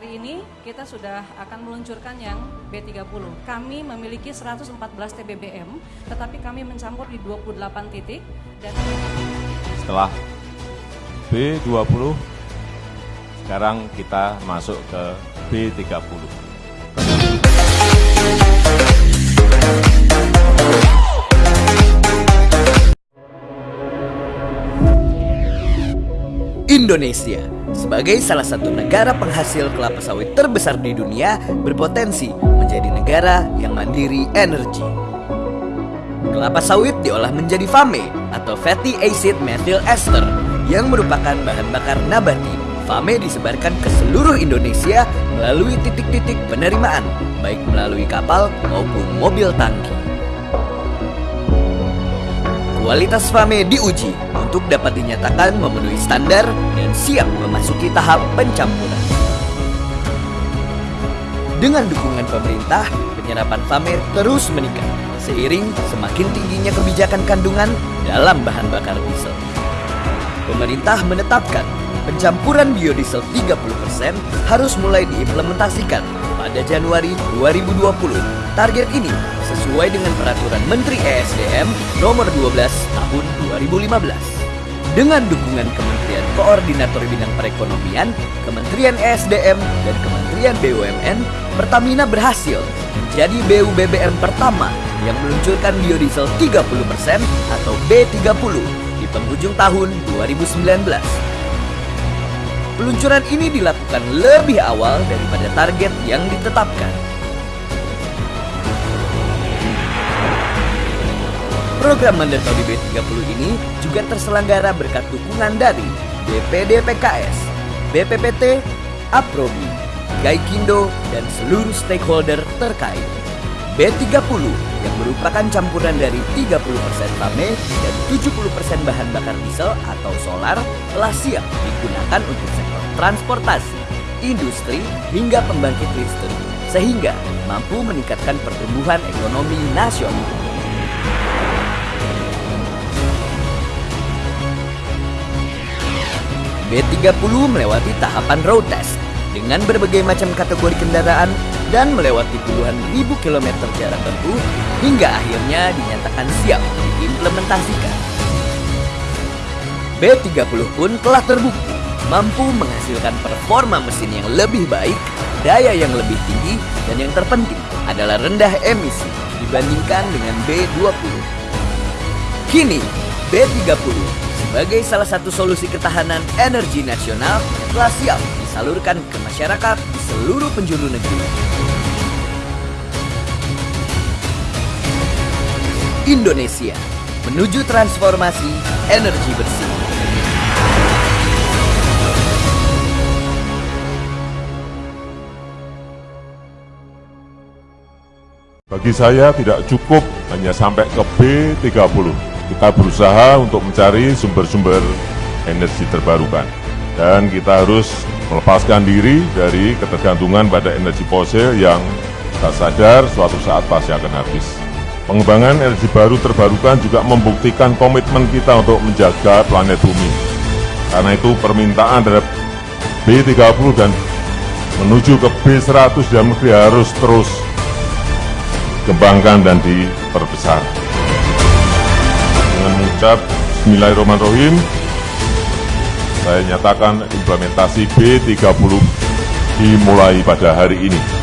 Hari ini kita sudah akan meluncurkan yang B30. Kami memiliki 114 TBBM, tetapi kami mencampur di 28 titik dan Setelah B20, sekarang kita masuk ke B30. Indonesia sebagai salah satu negara penghasil kelapa sawit terbesar di dunia berpotensi menjadi negara yang mandiri energi. Kelapa sawit diolah menjadi FAME atau Fatty Acid Methyl Ester yang merupakan bahan bakar nabati. FAME disebarkan ke seluruh Indonesia melalui titik-titik penerimaan, baik melalui kapal maupun mobil tangki. Kualitas FAME diuji untuk dapat dinyatakan memenuhi standar dan siap memasuki tahap pencampuran. Dengan dukungan pemerintah, penyerapan FAME terus meningkat seiring semakin tingginya kebijakan kandungan dalam bahan bakar diesel. Pemerintah menetapkan pencampuran biodiesel 30% harus mulai diimplementasikan pada Januari 2020. Target ini sesuai dengan peraturan Menteri ESDM nomor 12 tahun 2015. Dengan dukungan Kementerian Koordinator Bidang Perekonomian, Kementerian ESDM, dan Kementerian BUMN, Pertamina berhasil menjadi BUBBM pertama yang meluncurkan biodiesel 30% atau B30 di penghujung tahun 2019. Peluncuran ini dilakukan lebih awal daripada target yang ditetapkan. Program Mandatory B30 ini juga terselenggara berkat dukungan dari BPD PKS, BPPT, Aprobi, Gaikindo, dan seluruh stakeholder terkait. B30 yang merupakan campuran dari 30% FAME dan 70% bahan bakar diesel atau solar telah siap digunakan untuk sektor transportasi, industri, hingga pembangkit listrik, sehingga mampu meningkatkan pertumbuhan ekonomi nasional. B30 melewati tahapan road test dengan berbagai macam kategori kendaraan dan melewati puluhan ribu kilometer jarak tempuh hingga akhirnya dinyatakan siap diimplementasikan. B30 pun telah terbukti mampu menghasilkan performa mesin yang lebih baik, daya yang lebih tinggi, dan yang terpenting adalah rendah emisi dibandingkan dengan B20. Kini, B30 sebagai salah satu solusi ketahanan energi nasional telah siap disalurkan ke masyarakat di seluruh penjuru negeri. Indonesia menuju transformasi energi bersih. Bagi saya tidak cukup hanya sampai ke B30. Kita berusaha untuk mencari sumber-sumber energi terbarukan. Dan kita harus melepaskan diri dari ketergantungan pada energi fosil yang tak sadar suatu saat pasti akan habis. Pengembangan energi baru terbarukan juga membuktikan komitmen kita untuk menjaga planet bumi. Karena itu permintaan terhadap B30 dan menuju ke B100 dalam negeri harus terus dikembangkan dan diperbesar. Mengucap Bismillahirrahmanirrahim, saya nyatakan implementasi B30 dimulai pada hari ini.